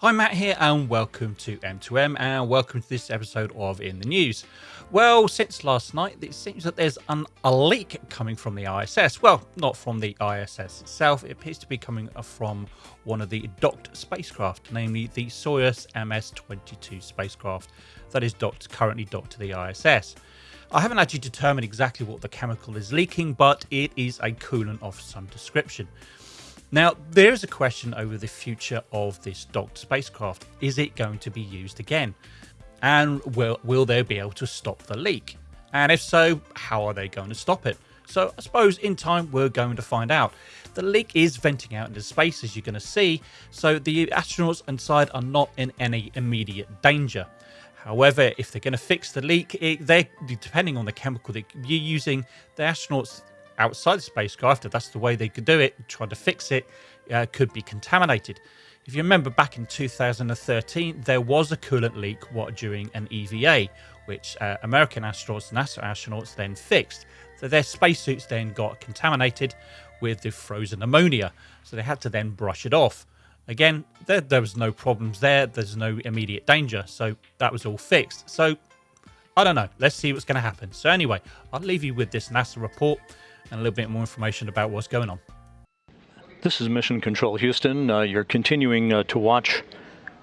Hi, Matt here, and welcome to M2M, and welcome to this episode of In the News. Well, since last night, it seems that there's an, a leak coming from the ISS. Well, not from the ISS itself, it appears to be coming from one of the docked spacecraft, namely the Soyuz MS 22 spacecraft that is docked, currently docked to the ISS. I haven't actually determined exactly what the chemical is leaking, but it is a coolant of some description. Now, there is a question over the future of this docked spacecraft. Is it going to be used again? And will, will they be able to stop the leak? And if so, how are they going to stop it? So I suppose in time we're going to find out. The leak is venting out into space as you're going to see, so the astronauts inside are not in any immediate danger. However, if they're going to fix the leak, it, they depending on the chemical that you're using, the astronauts outside the spacecraft, if that's the way they could do it, trying to fix it, uh, could be contaminated. If you remember back in 2013, there was a coolant leak what, during an EVA, which uh, American astronauts, NASA astronauts then fixed. So their spacesuits then got contaminated with the frozen ammonia. So they had to then brush it off. Again, there, there was no problems there. There's no immediate danger. So that was all fixed. So I don't know. Let's see what's going to happen. So anyway, I'll leave you with this NASA report and a little bit more information about what's going on. This is Mission Control Houston. Uh, you're continuing uh, to watch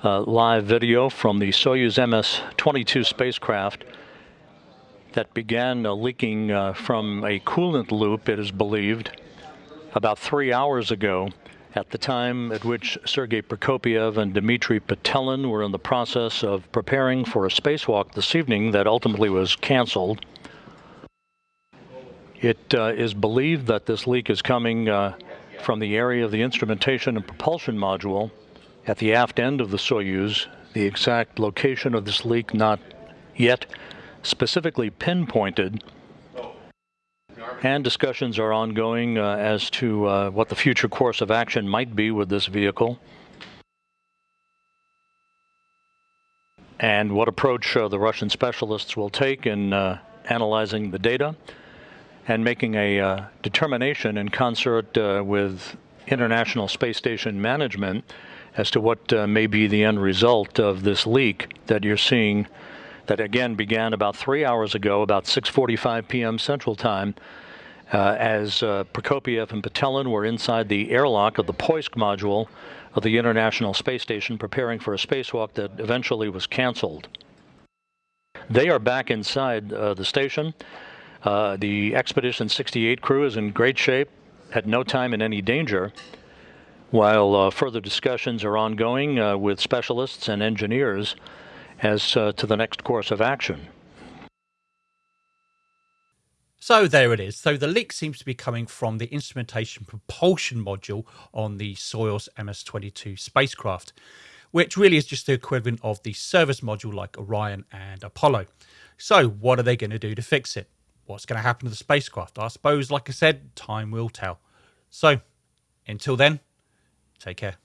uh, live video from the Soyuz MS-22 spacecraft that began uh, leaking uh, from a coolant loop, it is believed, about three hours ago at the time at which Sergei Prokopyev and Dmitry Petelin were in the process of preparing for a spacewalk this evening that ultimately was canceled. It uh, is believed that this leak is coming uh, from the area of the instrumentation and propulsion module at the aft end of the Soyuz. The exact location of this leak not yet specifically pinpointed. And discussions are ongoing uh, as to uh, what the future course of action might be with this vehicle. And what approach uh, the Russian specialists will take in uh, analyzing the data and making a uh, determination in concert uh, with International Space Station management as to what uh, may be the end result of this leak that you're seeing that again began about three hours ago, about 6.45 p.m. Central Time, uh, as uh, Prokopyev and Petelin were inside the airlock of the Poisk module of the International Space Station preparing for a spacewalk that eventually was canceled. They are back inside uh, the station. Uh, the Expedition 68 crew is in great shape, at no time in any danger, while uh, further discussions are ongoing uh, with specialists and engineers as uh, to the next course of action. So there it is. So the leak seems to be coming from the instrumentation propulsion module on the Soyuz MS-22 spacecraft, which really is just the equivalent of the service module like Orion and Apollo. So what are they going to do to fix it? What's going to happen to the spacecraft. I suppose, like I said, time will tell. So, until then, take care.